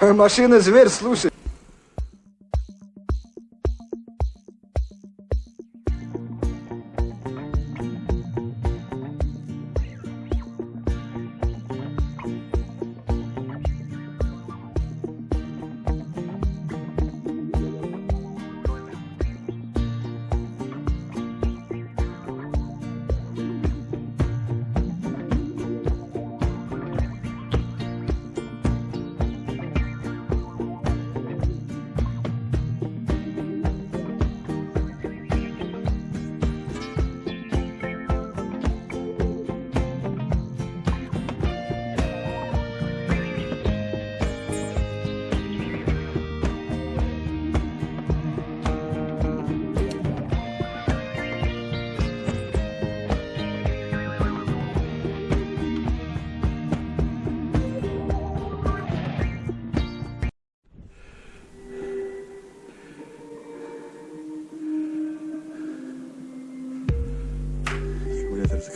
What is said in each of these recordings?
Машина зверь, слушай.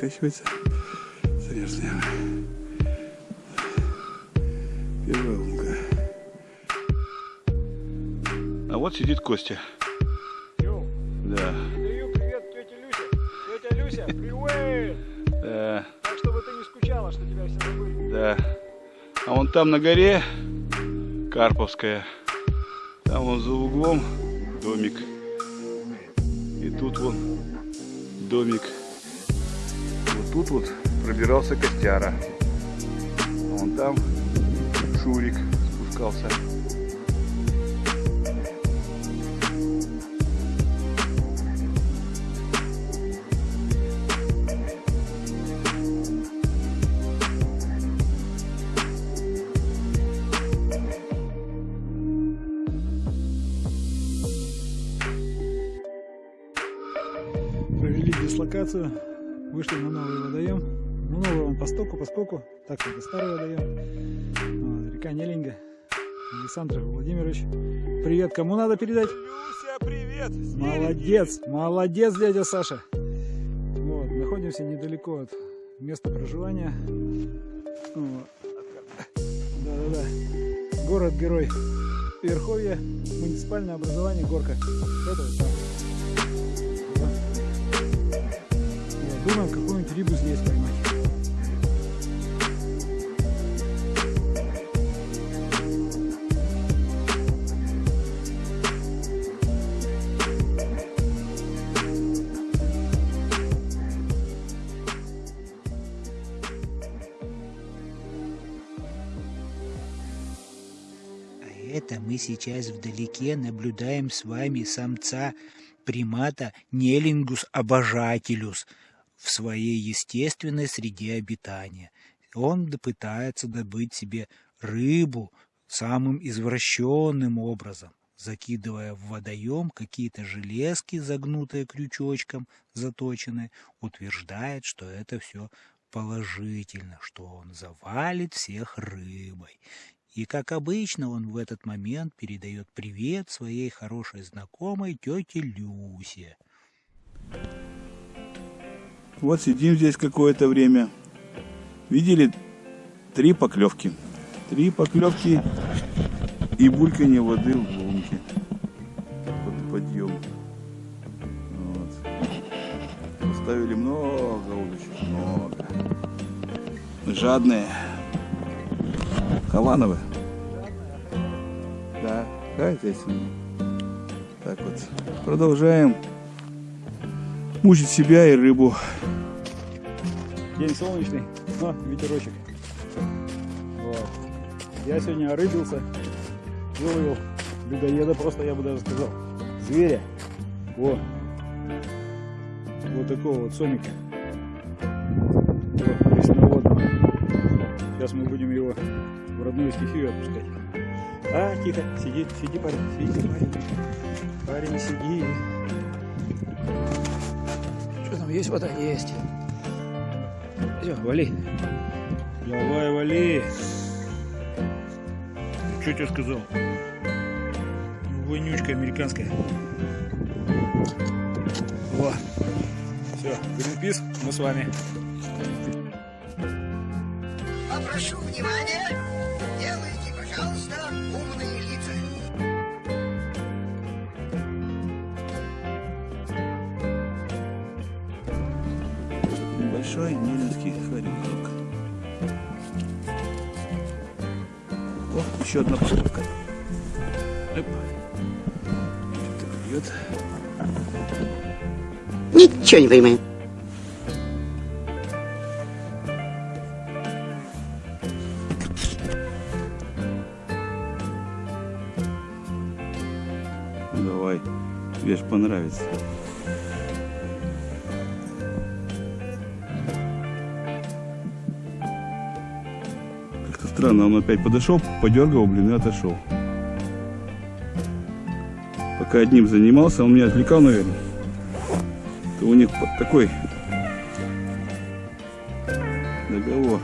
Заканчивается. Заряжаем. Первая лунга. А вот сидит Костя. Йоу, Да. передаю привет тете Люсе. Тетя Люся, привет! Да. Так, чтобы ты не скучала, что тебя все забыли. Да. А вон там на горе Карповская. Там вон за углом домик. И тут вон домик. Вот тут вот пробирался Костяра. Вон там Шурик спускался. Провели дислокацию, вышли на новый водоем. Ну, новый он постоку, поскольку, так что это старый водоем. Вот, река Нелинга. Александр Владимирович. Привет, кому надо передать? Люся, привет! Молодец, молодец, дядя Саша. Вот, находимся недалеко от места проживания. Вот. Да-да-да. Город-герой Верховья, муниципальное образование Горка. Это вот там. Думаем, какую-нибудь рыбу здесь поймать. А это мы сейчас вдалеке наблюдаем с вами самца примата Нелингус обожателюс в своей естественной среде обитания. Он пытается добыть себе рыбу самым извращенным образом, закидывая в водоем какие-то железки, загнутые крючочком, заточенные, утверждает, что это все положительно, что он завалит всех рыбой. И, как обычно, он в этот момент передает привет своей хорошей знакомой тете Люсе. Вот сидим здесь какое-то время. Видели три поклевки. Три поклевки и бульканье воды в лунке. Под подъем. Вот. Поставили много удочек, много. Жадные. Хавановы. Да, хозяйственные. Так вот. Продолжаем мучить себя и рыбу. День солнечный, но ветерочек. Вот. Я сегодня орыбился, выловил людоеда просто, я бы даже сказал, зверя. Во. Вот такого вот сомика. Вот. Сейчас мы будем его в родную стихию отпускать. А, тихо, сиди, сиди, парень, сиди, парень. Парень, сиди. Есть вода? Есть. Все, вали. Давай, вали. Что тебе сказал? Вонючка американская. Во. Все, Гринпис, мы с вами. Попрошу внимания, делайте Пожалуйста, умные лица. Небольшой нелинский хорек. О, еще одна клюет. Ничего не понимаю. Давай, тебе ж понравится. Странно, он опять подошел, подергал, блин, и отошел. Пока одним занимался, он меня отвлекал, наверное. То у них такой договор.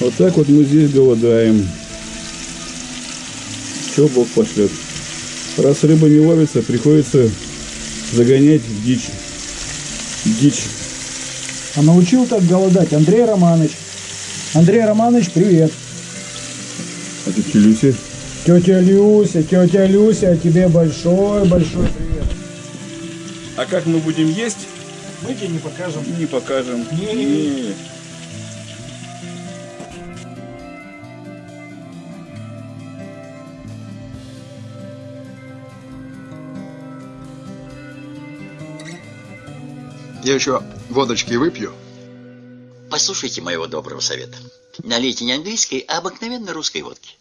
Вот так вот мы здесь голодаем. Че Бог пошлет. Раз рыба не ловится, приходится загонять дичь. Дичь. А научил так голодать Андрей Романович. Андрей Романович, привет. А тут Люси. Тетя Люся, тетя Люся, тебе большой-большой привет. А как мы будем есть, Мы тебе не покажем. не покажем. Не. Не. Я еще водочки выпью. Послушайте моего доброго совета. Налейте не английской, а обыкновенной русской водки.